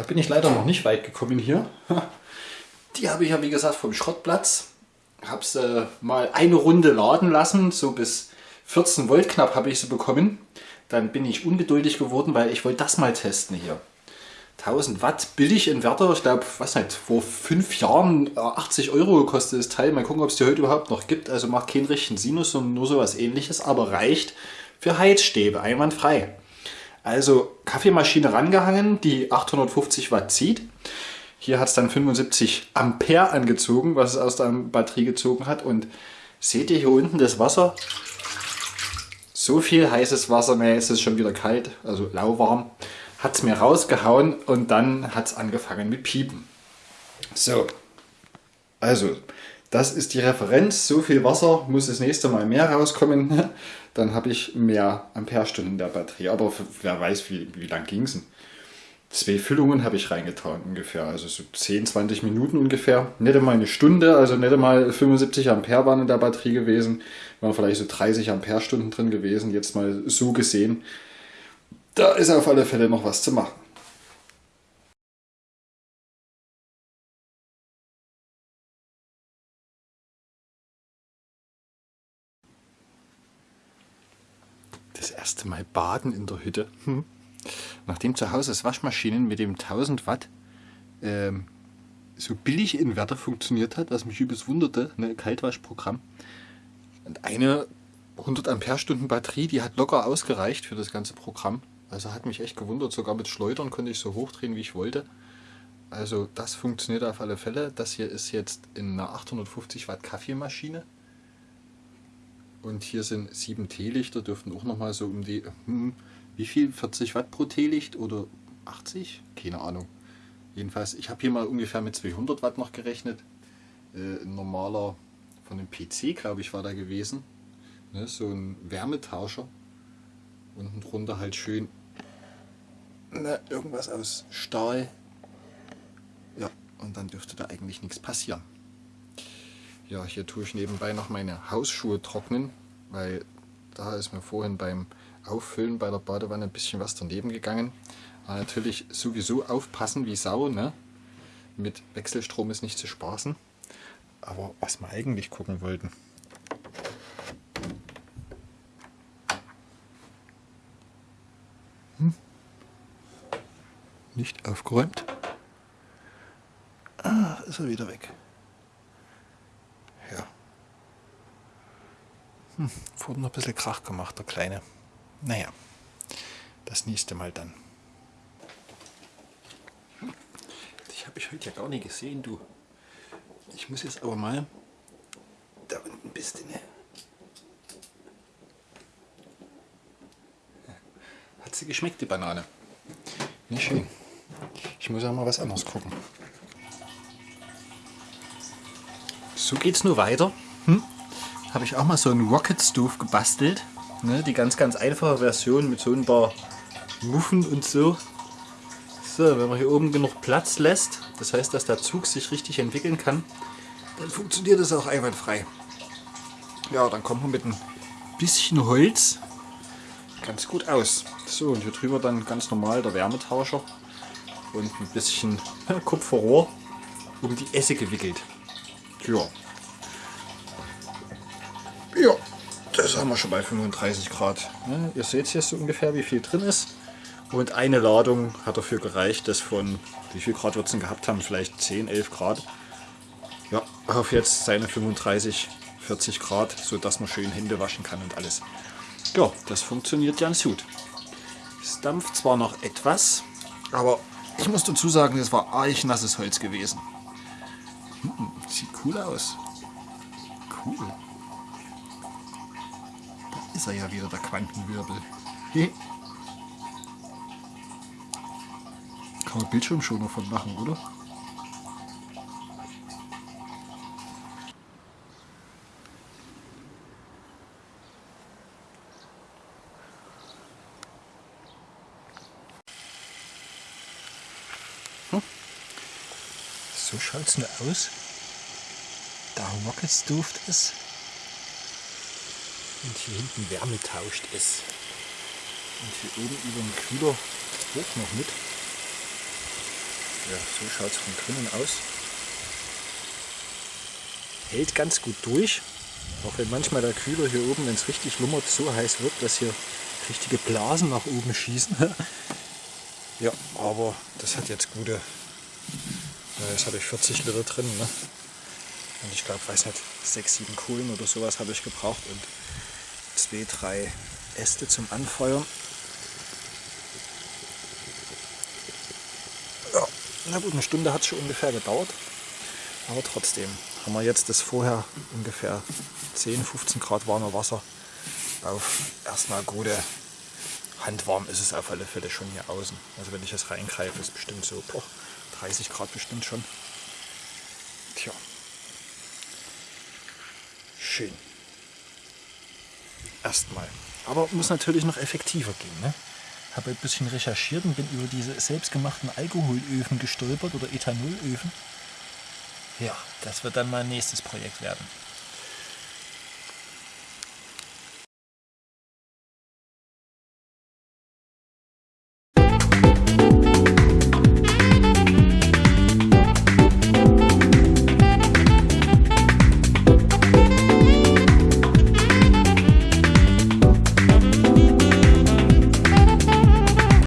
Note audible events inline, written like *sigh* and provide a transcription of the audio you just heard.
Da bin ich leider noch nicht weit gekommen hier. Die habe ich ja wie gesagt vom Schrottplatz. Habe sie äh, mal eine Runde laden lassen, so bis 14 Volt knapp habe ich sie bekommen. Dann bin ich ungeduldig geworden, weil ich wollte das mal testen hier. 1000 Watt Billig-Inverter, ich glaube, was nicht, vor fünf Jahren 80 äh, Euro kostet das Teil. Mal gucken, ob es die heute überhaupt noch gibt. Also macht keinen richtigen Sinus, sondern nur sowas ähnliches, aber reicht für Heizstäbe, einwandfrei. Also Kaffeemaschine rangehangen, die 850 Watt zieht. Hier hat es dann 75 Ampere angezogen, was es aus der Batterie gezogen hat. Und seht ihr hier unten das Wasser? So viel heißes Wasser, mehr ist es schon wieder kalt, also lauwarm. Hat es mir rausgehauen und dann hat es angefangen mit Piepen. So, also das ist die Referenz. So viel Wasser muss das nächste Mal mehr rauskommen. *laughs* Dann habe ich mehr Amperestunden der Batterie. Aber wer weiß, wie, wie lang ging es denn? Zwei Füllungen habe ich reingetan ungefähr. Also so 10, 20 Minuten ungefähr. Nicht einmal eine Stunde, also nicht einmal 75 Ampere waren in der Batterie gewesen. Waren vielleicht so 30 Amperestunden drin gewesen. Jetzt mal so gesehen. Da ist auf alle Fälle noch was zu machen. Das erste Mal baden in der Hütte. Hm. Nachdem zu Hause das Waschmaschinen mit dem 1000 Watt ähm, so billig Inverter funktioniert hat, was mich übelst wunderte, ne, Kaltwaschprogramm. Und eine 100 Ampere Stunden Batterie, die hat locker ausgereicht für das ganze Programm. Also hat mich echt gewundert, sogar mit Schleudern konnte ich so hochdrehen, wie ich wollte. Also das funktioniert auf alle Fälle. Das hier ist jetzt in einer 850 Watt Kaffeemaschine. Und hier sind sieben Teelichter, dürften auch nochmal so um die, hm, wie viel, 40 Watt pro Teelicht oder 80? Keine Ahnung. Jedenfalls, ich habe hier mal ungefähr mit 200 Watt noch gerechnet. Äh, ein normaler, von dem PC glaube ich war da gewesen. Ne, so ein Wärmetauscher. Unten drunter halt schön ne, irgendwas aus Stahl. Ja, und dann dürfte da eigentlich nichts passieren. Ja, hier tue ich nebenbei noch meine Hausschuhe trocknen, weil da ist mir vorhin beim Auffüllen bei der Badewanne ein bisschen was daneben gegangen. Aber natürlich sowieso aufpassen wie Sau, ne? Mit Wechselstrom ist nicht zu spaßen. Aber was wir eigentlich gucken wollten. Hm? Nicht aufgeräumt. Ah, ist er wieder weg. Hm, wurde noch ein bisschen Krach gemacht, der Kleine. Naja, das nächste Mal dann. Ich habe ich heute ja gar nicht gesehen, du. Ich muss jetzt aber mal... Da unten bist du, ne? Hat sie geschmeckt, die Banane? Nicht schön. Ich muss auch mal was anderes gucken. So geht's nur weiter. Hm? habe ich auch mal so einen Rocket Stove gebastelt. Ne, die ganz, ganz einfache Version mit so ein paar Muffen und so. So, wenn man hier oben genug Platz lässt, das heißt, dass der Zug sich richtig entwickeln kann, dann funktioniert das auch einwandfrei. Ja, dann kommt man mit ein bisschen Holz ganz gut aus. So, und hier drüber dann ganz normal der Wärmetauscher und ein bisschen Kupferrohr um die Esse gewickelt. Ja, ja, das haben wir schon bei 35 Grad. Ja, ihr seht jetzt so ungefähr, wie viel drin ist. Und eine Ladung hat dafür gereicht, dass von, wie viel Grad wird es denn gehabt haben, vielleicht 10, 11 Grad. Ja, auf jetzt seine 35, 40 Grad, so dass man schön Hände waschen kann und alles. Ja, das funktioniert ganz gut. Es dampft zwar noch etwas, aber ich muss dazu sagen, es war arg nasses Holz gewesen. Hm, sieht cool aus. Cool ist er ja wieder, der Quantenwirbel. Kann man Bildschirmschoner von machen, oder? So schaut es nur aus. Da Rockets Duft ist. Und hier hinten Wärme tauscht es. Und hier oben über dem Kühler hoch noch mit. Ja, so schaut es von drinnen aus. Hält ganz gut durch. Auch wenn manchmal der Kühler hier oben, wenn es richtig lummert, so heiß wird, dass hier richtige Blasen nach oben schießen. *laughs* ja, aber das hat jetzt gute, jetzt habe ich 40 Liter drin. Ne? Und ich glaube, weiß nicht, 6, 7 Kohlen oder sowas habe ich gebraucht und zwei, drei Äste zum Anfeuern. Ja, na gut, eine Stunde hat es schon ungefähr gedauert. Aber trotzdem haben wir jetzt das vorher ungefähr 10, 15 Grad warme Wasser auf erstmal gute handwarm ist es auf alle Fälle schon hier außen. Also wenn ich jetzt reingreife, ist bestimmt so boah, 30 Grad bestimmt schon. Tja. Schön. Erstmal. Aber muss natürlich noch effektiver gehen. Ne? Habe ein bisschen recherchiert und bin über diese selbstgemachten Alkoholöfen gestolpert oder Ethanolöfen. Ja, das wird dann mein nächstes Projekt werden.